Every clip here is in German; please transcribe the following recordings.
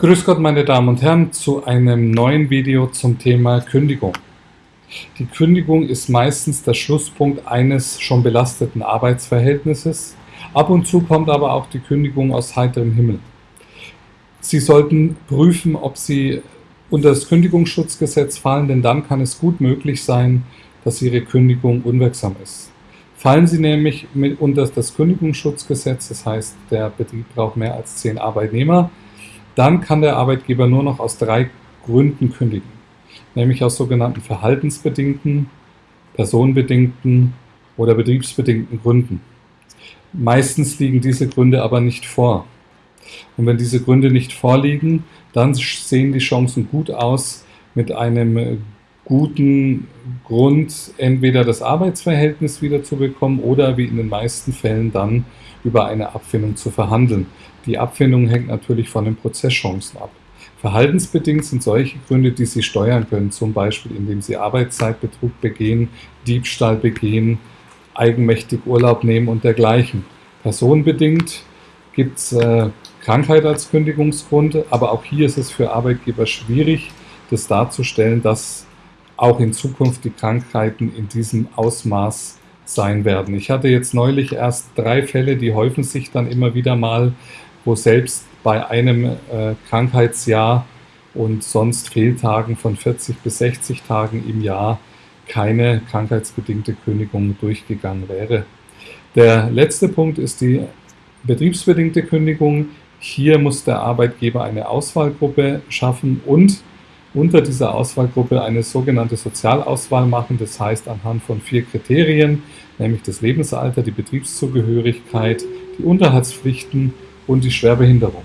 Grüß Gott, meine Damen und Herren, zu einem neuen Video zum Thema Kündigung. Die Kündigung ist meistens der Schlusspunkt eines schon belasteten Arbeitsverhältnisses. Ab und zu kommt aber auch die Kündigung aus heiterem Himmel. Sie sollten prüfen, ob Sie unter das Kündigungsschutzgesetz fallen, denn dann kann es gut möglich sein, dass Ihre Kündigung unwirksam ist. Fallen Sie nämlich unter das Kündigungsschutzgesetz, das heißt, der Betrieb braucht mehr als zehn Arbeitnehmer, dann kann der Arbeitgeber nur noch aus drei Gründen kündigen, nämlich aus sogenannten verhaltensbedingten, personenbedingten oder betriebsbedingten Gründen. Meistens liegen diese Gründe aber nicht vor. Und wenn diese Gründe nicht vorliegen, dann sehen die Chancen gut aus, mit einem guten Grund entweder das Arbeitsverhältnis wieder zu bekommen oder wie in den meisten Fällen dann über eine Abfindung zu verhandeln. Die Abfindung hängt natürlich von den Prozesschancen ab. Verhaltensbedingt sind solche Gründe, die Sie steuern können, zum Beispiel indem Sie Arbeitszeitbetrug begehen, Diebstahl begehen, eigenmächtig Urlaub nehmen und dergleichen. Personenbedingt gibt es äh, Krankheit als Kündigungsgrund, aber auch hier ist es für Arbeitgeber schwierig, das darzustellen, dass auch in Zukunft die Krankheiten in diesem Ausmaß sein werden. Ich hatte jetzt neulich erst drei Fälle, die häufen sich dann immer wieder mal, wo selbst bei einem äh, Krankheitsjahr und sonst Fehltagen von 40 bis 60 Tagen im Jahr keine krankheitsbedingte Kündigung durchgegangen wäre. Der letzte Punkt ist die betriebsbedingte Kündigung. Hier muss der Arbeitgeber eine Auswahlgruppe schaffen und unter dieser Auswahlgruppe eine sogenannte Sozialauswahl machen, das heißt anhand von vier Kriterien, nämlich das Lebensalter, die Betriebszugehörigkeit, die Unterhaltspflichten und die Schwerbehinderung.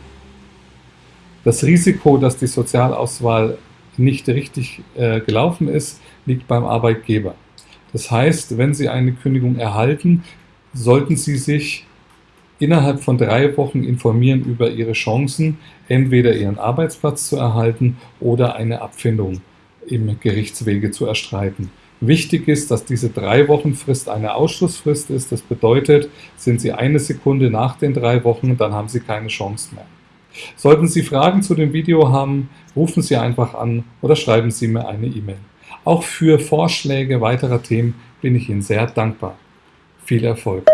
Das Risiko, dass die Sozialauswahl nicht richtig äh, gelaufen ist, liegt beim Arbeitgeber. Das heißt, wenn Sie eine Kündigung erhalten, sollten Sie sich innerhalb von drei Wochen informieren über ihre Chancen, entweder ihren Arbeitsplatz zu erhalten oder eine Abfindung im Gerichtswege zu erstreiten. Wichtig ist, dass diese drei Wochen Frist eine Ausschlussfrist ist. Das bedeutet, sind Sie eine Sekunde nach den drei Wochen, dann haben Sie keine Chance mehr. Sollten Sie Fragen zu dem Video haben, rufen Sie einfach an oder schreiben Sie mir eine E-Mail. Auch für Vorschläge weiterer Themen bin ich Ihnen sehr dankbar. Viel Erfolg!